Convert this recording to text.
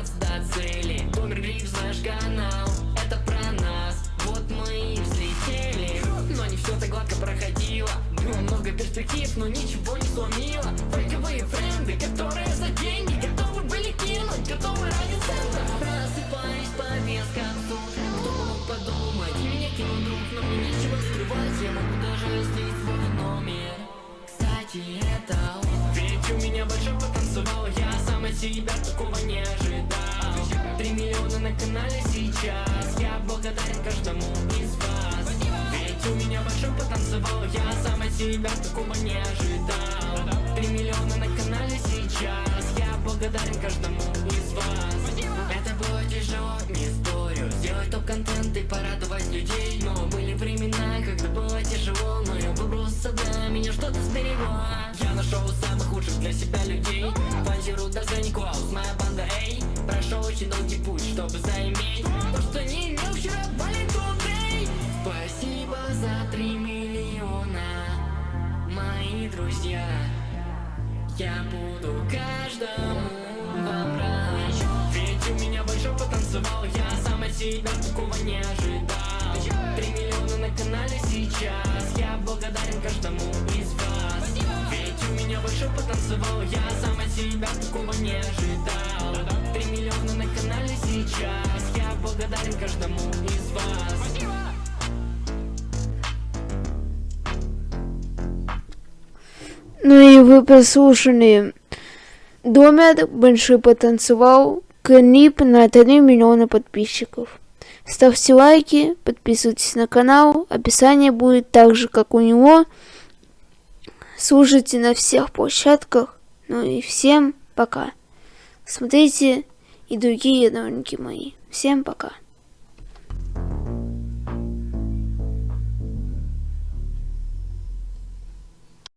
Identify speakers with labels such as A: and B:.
A: добраться до цели. Томер Гриф, наш канал, это про нас. Вот мы и взлетели. Но не все так гладко проходило. Было много перспектив, но ничего не сломило. Фейковые френды, которые за деньги Готовы были кинуть, готовы ради цента Просыпаюсь по вескам тут Кто мог подумать, меня кинул друг Но мне нечего скрывать, я могу даже слить свой номер. Кстати, это Ведь у меня большой потанцевал Я сам от себя такого не ожидал канале сейчас. Я благодарен каждому из вас. Ведь у меня большой потанцевал Я сам от себя такого не ожидал. Три миллиона на канале сейчас. Я благодарен каждому из вас. Это было тяжело, не спорю. Сделать топ-контент и порадовать людей. Но были времена, когда было тяжело Но я выбрался, да, меня что-то сберегло Я нашел самых лучших для себя людей. Фантиру даже не Клаус, моя банда Эй Прошел очень долгий путь, чтобы заиметь То, что не имел вчера, today Спасибо за три миллиона Мои друзья. Я буду каждому вам рад Ведь у меня большой потанцевал Я сам от себя такого не ожидал. Три миллиона на канале сейчас Я благодарен каждому из вас. Ведь у меня большой потанцевал Я сам от себя такого не ожидал сейчас Я благодарен каждому из вас
B: Ну и вы прослушали Домер Большой потанцевал клип на 3 миллиона подписчиков. Ставьте лайки, подписывайтесь на канал, описание будет так же, как у него. Слушайте на всех площадках. Ну и всем пока. Смотрите и другие ролики мои. Всем пока.